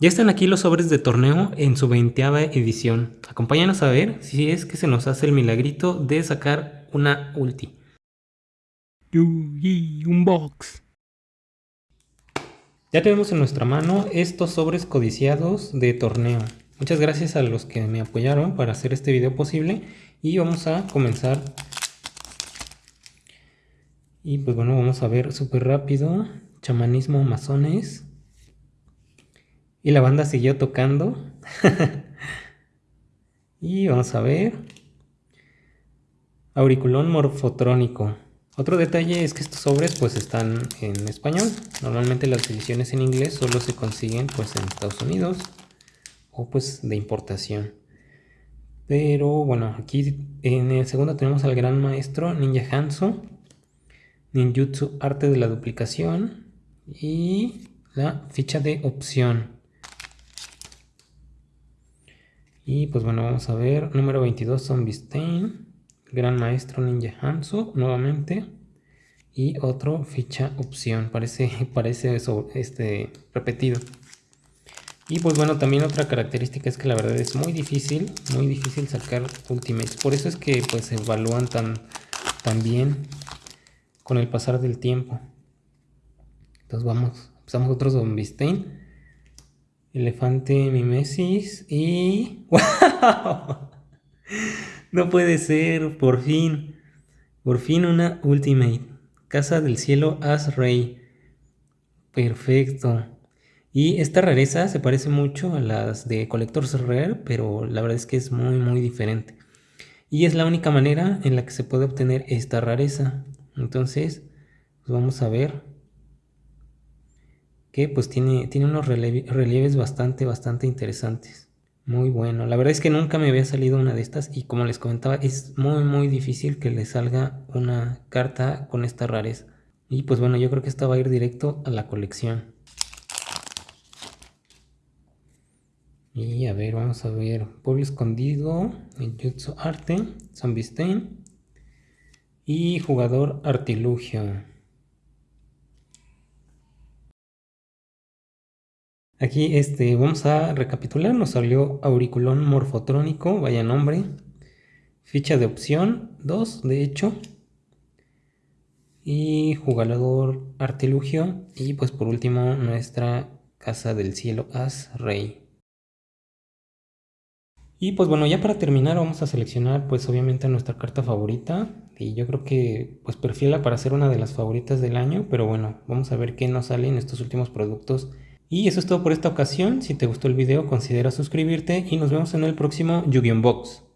Ya están aquí los sobres de torneo en su 20 edición. Acompáñanos a ver si es que se nos hace el milagrito de sacar una ulti. un box. Ya tenemos en nuestra mano estos sobres codiciados de torneo. Muchas gracias a los que me apoyaron para hacer este video posible. Y vamos a comenzar. Y pues bueno, vamos a ver súper rápido. Chamanismo masones. Y la banda siguió tocando. y vamos a ver. Auriculón morfotrónico. Otro detalle es que estos sobres pues están en español. Normalmente las ediciones en inglés solo se consiguen pues en Estados Unidos o pues de importación. Pero bueno, aquí en el segundo tenemos al gran maestro Ninja Hanzo, Ninjutsu Arte de la Duplicación y la ficha de opción. Y pues bueno, vamos a ver. Número 22, Zombie Stain. Gran Maestro Ninja Hanzo, nuevamente. Y otro ficha opción. Parece, parece este, repetido. Y pues bueno, también otra característica es que la verdad es muy difícil, muy difícil sacar ultimates. Por eso es que pues se evalúan tan, bien con el pasar del tiempo. Entonces vamos, empezamos otro Zombie Stain. Elefante Mimesis y... ¡Wow! No puede ser, por fin. Por fin una Ultimate. Casa del Cielo As Rey. Perfecto. Y esta rareza se parece mucho a las de Collector's Rare, pero la verdad es que es muy muy diferente. Y es la única manera en la que se puede obtener esta rareza. Entonces, pues vamos a ver que pues tiene, tiene unos relieves bastante, bastante interesantes. Muy bueno. La verdad es que nunca me había salido una de estas y como les comentaba es muy muy difícil que le salga una carta con esta rareza. Y pues bueno, yo creo que esta va a ir directo a la colección. Y a ver, vamos a ver. Pueblo Escondido, Jutsu Arte, Zombie Stain y Jugador Artilugio. Aquí este, vamos a recapitular, nos salió auriculón morfotrónico, vaya nombre, ficha de opción 2 de hecho, y jugador artilugio, y pues por último nuestra casa del cielo as rey. Y pues bueno, ya para terminar vamos a seleccionar pues obviamente nuestra carta favorita. Y yo creo que pues perfila para ser una de las favoritas del año, pero bueno, vamos a ver qué nos sale en estos últimos productos y eso es todo por esta ocasión. Si te gustó el video, considera suscribirte y nos vemos en el próximo Yu-Gi-Oh! Box.